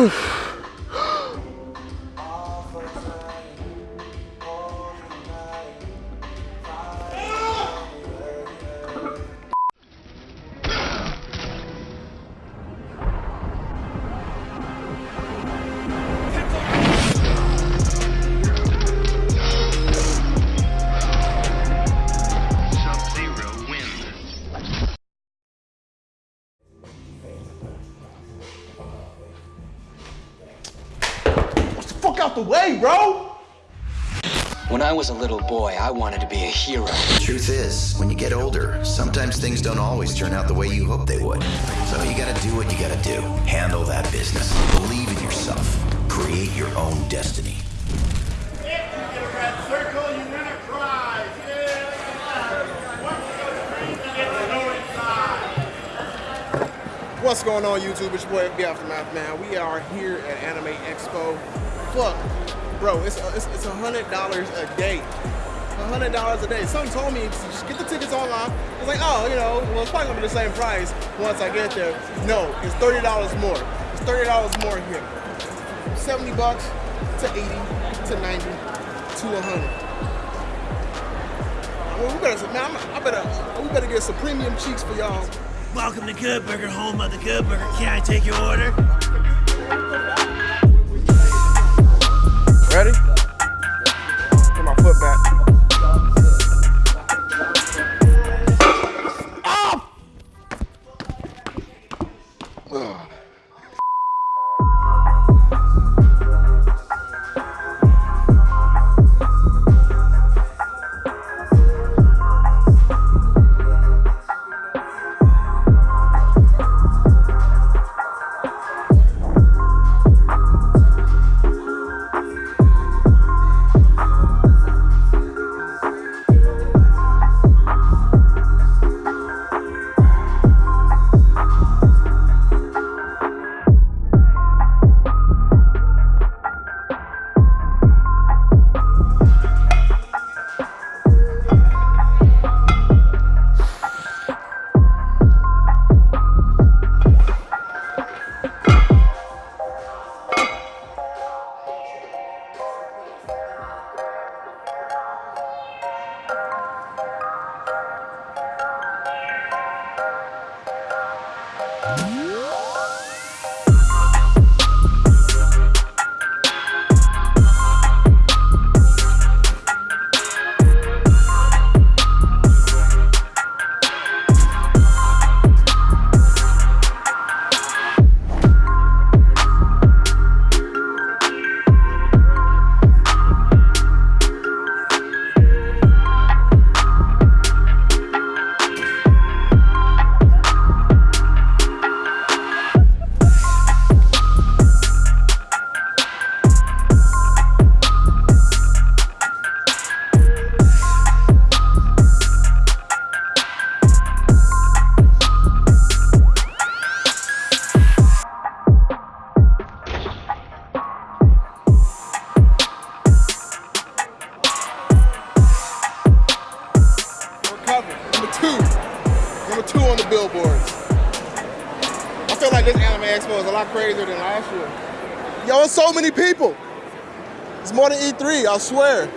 Sub-Zero out the way, bro! When I was a little boy, I wanted to be a hero. The Truth is, when you get older, sometimes things don't always turn out the way you hope they would. So you gotta do what you gotta do. Handle that business. Believe in yourself. Create your own destiny. If you get a red circle, you win a prize. Yeah. Once you go to green, you get to go inside. What's going on, YouTube? It's your boy, FB Aftermath, man. We are here at Anime Expo. Fuck, bro, it's it's, it's $100 a day. $100 a day. Someone told me, just get the tickets online. I was like, oh, you know, well, it's probably gonna be the same price once I get there. No, it's $30 more. It's $30 more here. 70 bucks to 80 to 90 to 100. Well, we better, man, I'm- I better, we better get some premium cheeks for y'all. Welcome to Good Burger, home of the Good Burger. Can I take your order? Ready? Feel like this anime expo is a lot crazier than last year. Yo, it's so many people. It's more than E3, I swear.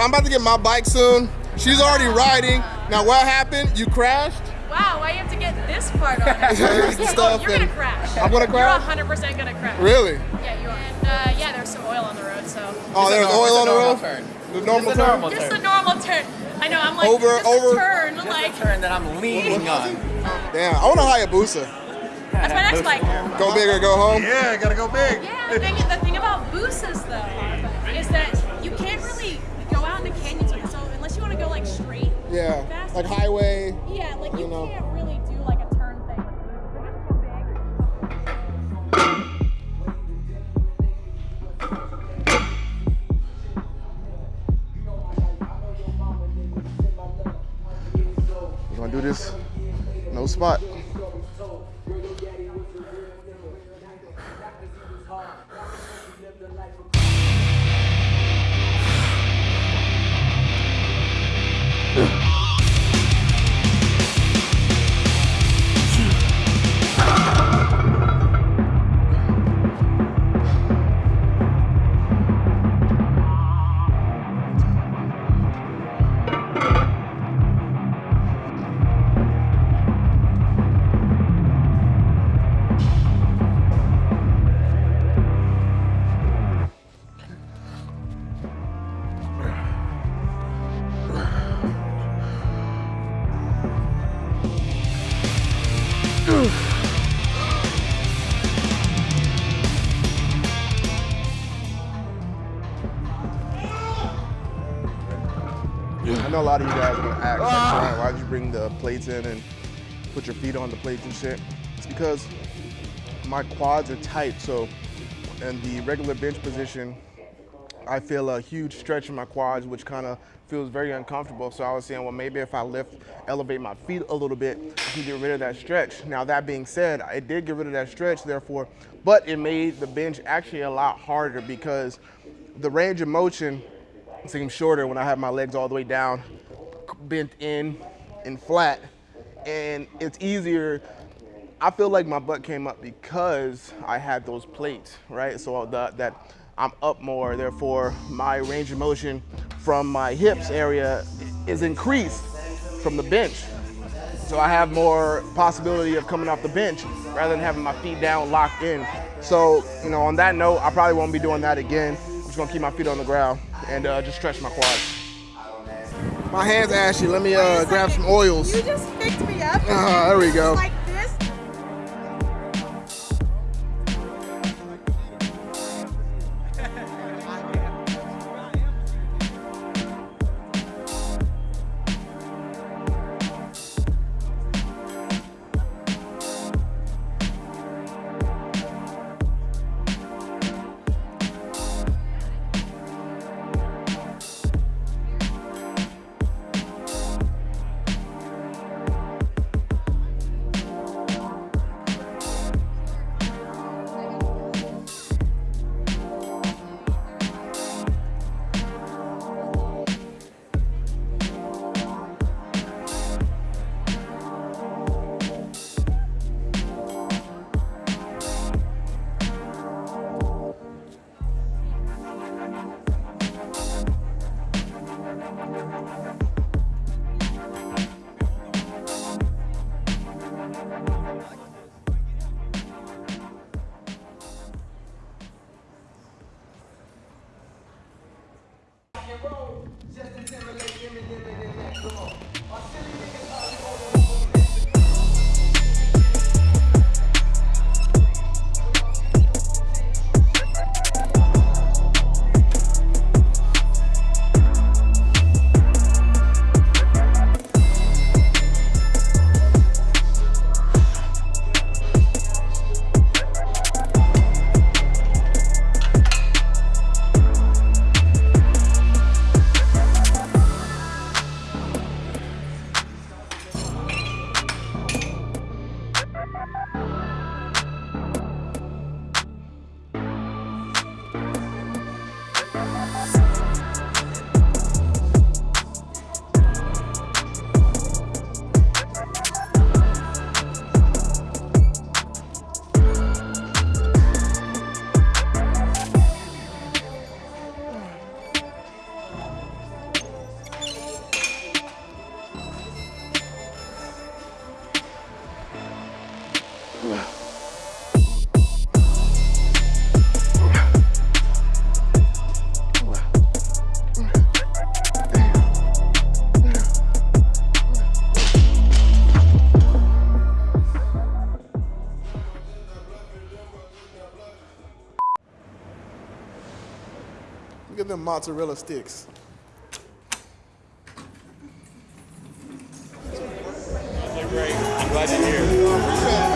I'm about to get my bike soon. She's already riding. Now what happened? You crashed? Wow, why you have to get this part on it? Here's the stuff You're gonna crash. I'm gonna crash? You're 100% gonna crash. Really? Yeah, you are. And uh, yeah, there's some oil on the road, so. Oh, there's oil on the road. Turn. The normal It's a turn. normal Just turn. the normal turn. I know, I'm like, Over- just over- a turn, like, Turn that I'm leaning on. Damn, I want a Hayabusa. that's my next bike. Go big or go home. Yeah, gotta go big. Yeah, the thing, the thing about Boosas though, is that Yeah, Fast. like highway. Yeah, like you, You know. can't really do like a turn thing with Boosas. They're just too big. We're gonna do this. No spot. I know a lot of you guys are gonna ask, like, why, why'd you bring the plates in and put your feet on the plates and shit? It's because my quads are tight, so in the regular bench position, I feel a huge stretch in my quads, which kind of feels very uncomfortable. So I was saying, well, maybe if I lift, elevate my feet a little bit, I can get rid of that stretch. Now that being said, I did get rid of that stretch, therefore, but it made the bench actually a lot harder because the range of motion seems shorter when I have my legs all the way down, bent in and flat, and it's easier I feel like my butt came up because I had those plates, right? So the, that I'm up more, therefore my range of motion from my hips area is increased from the bench. So I have more possibility of coming off the bench rather than having my feet down locked in. So, you know, on that note, I probably won't be doing that again. I'm just gonna keep my feet on the ground and uh, just stretch my quads. My hand's ashy. Let me uh, grab some oils. You just picked me up. Ah, there we go. Mozzarella sticks. They're great. I'm glad you're here.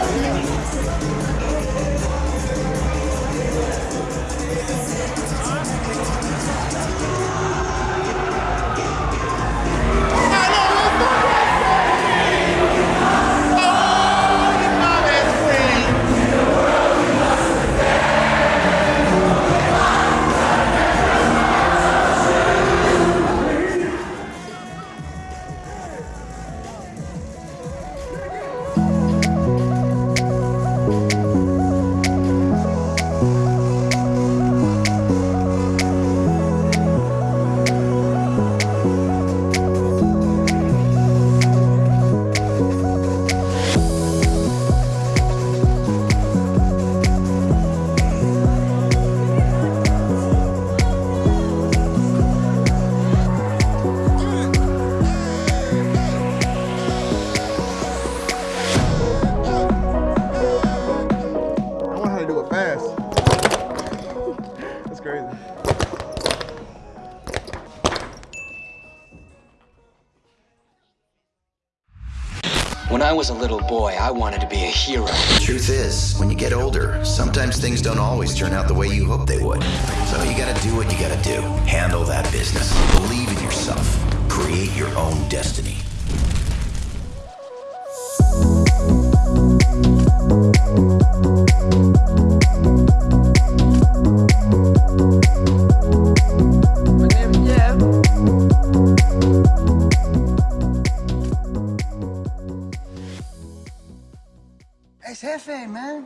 Was a little boy, I wanted to be a hero. The Truth is, when you get older, sometimes things don't always turn out the way you hope they would. So you gotta do what you gotta do. Handle that business. Believe in yourself. Create your own destiny. Es jefe, man.